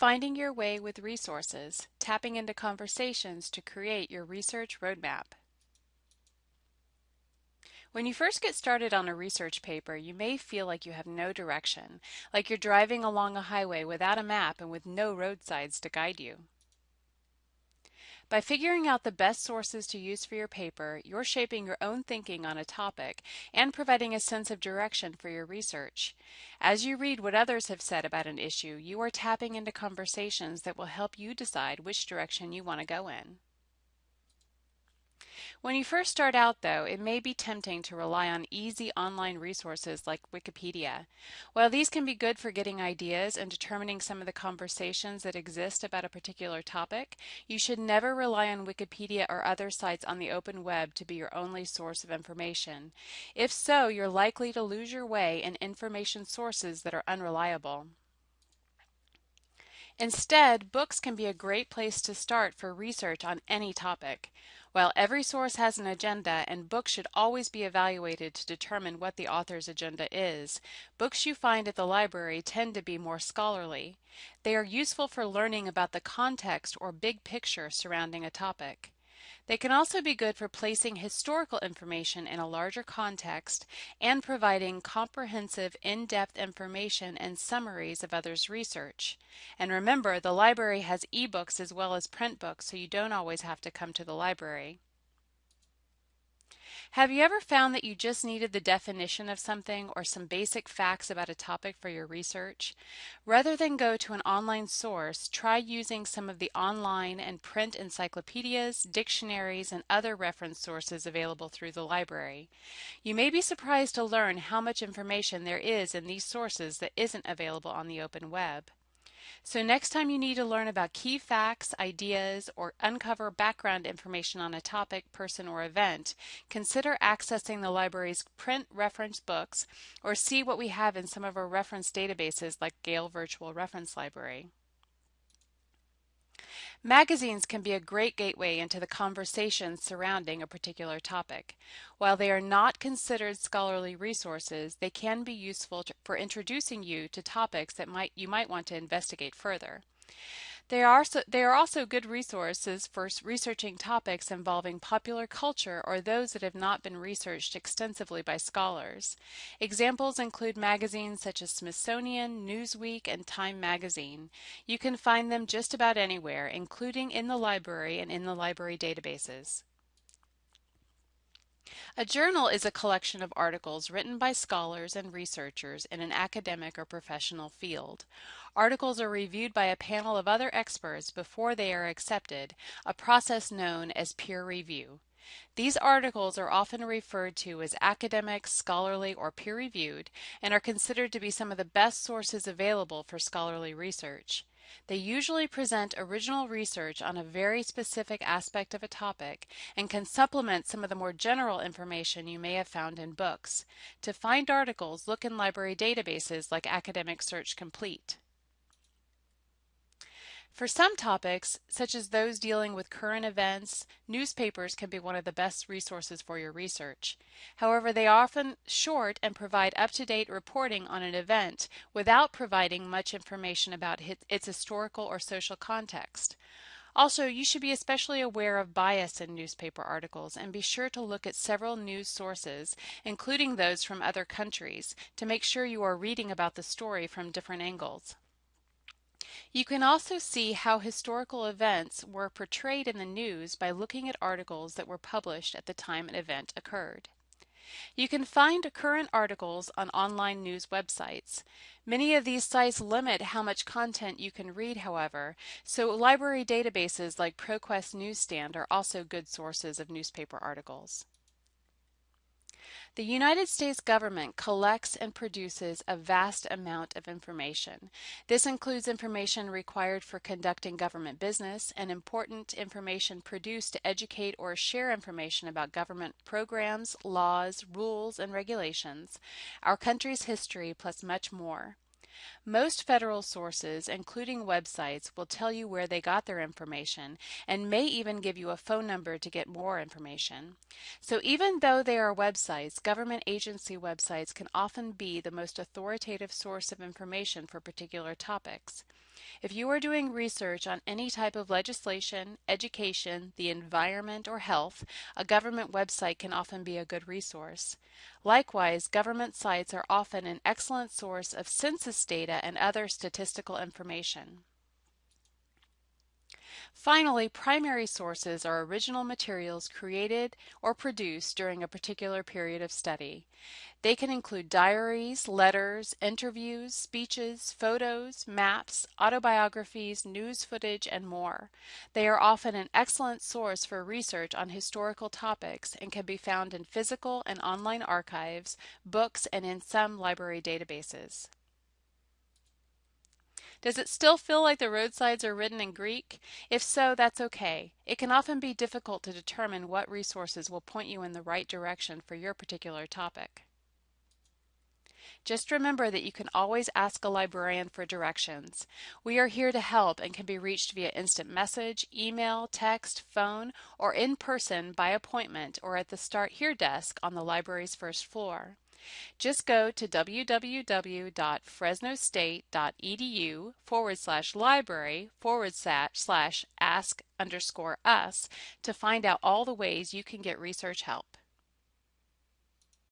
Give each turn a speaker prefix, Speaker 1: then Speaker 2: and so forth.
Speaker 1: Finding your way with resources, tapping into conversations to create your research roadmap. When you first get started on a research paper, you may feel like you have no direction, like you're driving along a highway without a map and with no roadsides to guide you. By figuring out the best sources to use for your paper, you're shaping your own thinking on a topic and providing a sense of direction for your research. As you read what others have said about an issue, you are tapping into conversations that will help you decide which direction you want to go in. When you first start out, though, it may be tempting to rely on easy online resources like Wikipedia. While these can be good for getting ideas and determining some of the conversations that exist about a particular topic, you should never rely on Wikipedia or other sites on the open web to be your only source of information. If so, you're likely to lose your way in information sources that are unreliable. Instead, books can be a great place to start for research on any topic. While every source has an agenda and books should always be evaluated to determine what the author's agenda is, books you find at the library tend to be more scholarly. They are useful for learning about the context or big picture surrounding a topic. They can also be good for placing historical information in a larger context and providing comprehensive, in-depth information and summaries of others' research. And remember, the library has ebooks as well as print books, so you don't always have to come to the library. Have you ever found that you just needed the definition of something or some basic facts about a topic for your research? Rather than go to an online source, try using some of the online and print encyclopedias, dictionaries, and other reference sources available through the library. You may be surprised to learn how much information there is in these sources that isn't available on the open web. So next time you need to learn about key facts, ideas, or uncover background information on a topic, person, or event, consider accessing the library's print reference books or see what we have in some of our reference databases like Gale Virtual Reference Library. Magazines can be a great gateway into the conversation surrounding a particular topic. While they are not considered scholarly resources, they can be useful to, for introducing you to topics that might you might want to investigate further. They are, so, they are also good resources for researching topics involving popular culture or those that have not been researched extensively by scholars. Examples include magazines such as Smithsonian, Newsweek, and Time Magazine. You can find them just about anywhere, including in the library and in the library databases. A journal is a collection of articles written by scholars and researchers in an academic or professional field. Articles are reviewed by a panel of other experts before they are accepted, a process known as peer review. These articles are often referred to as academic, scholarly, or peer-reviewed and are considered to be some of the best sources available for scholarly research. They usually present original research on a very specific aspect of a topic and can supplement some of the more general information you may have found in books. To find articles, look in library databases like Academic Search Complete. For some topics, such as those dealing with current events, newspapers can be one of the best resources for your research. However, they are often short and provide up-to-date reporting on an event without providing much information about its historical or social context. Also, you should be especially aware of bias in newspaper articles and be sure to look at several news sources, including those from other countries, to make sure you are reading about the story from different angles. You can also see how historical events were portrayed in the news by looking at articles that were published at the time an event occurred. You can find current articles on online news websites. Many of these sites limit how much content you can read, however, so library databases like ProQuest Newsstand are also good sources of newspaper articles. The United States government collects and produces a vast amount of information. This includes information required for conducting government business and important information produced to educate or share information about government programs, laws, rules, and regulations, our country's history, plus much more. Most federal sources, including websites, will tell you where they got their information and may even give you a phone number to get more information. So even though they are websites, government agency websites can often be the most authoritative source of information for particular topics. If you are doing research on any type of legislation, education, the environment, or health, a government website can often be a good resource. Likewise, government sites are often an excellent source of census data and other statistical information. Finally, primary sources are original materials created or produced during a particular period of study. They can include diaries, letters, interviews, speeches, photos, maps, autobiographies, news footage, and more. They are often an excellent source for research on historical topics and can be found in physical and online archives, books, and in some library databases. Does it still feel like the roadsides are written in Greek? If so, that's okay. It can often be difficult to determine what resources will point you in the right direction for your particular topic. Just remember that you can always ask a librarian for directions. We are here to help and can be reached via instant message, email, text, phone, or in person by appointment or at the Start Here desk on the library's first floor. Just go to www.fresnostate.edu forward slash library forward slash ask underscore us to find out all the ways you can get research help.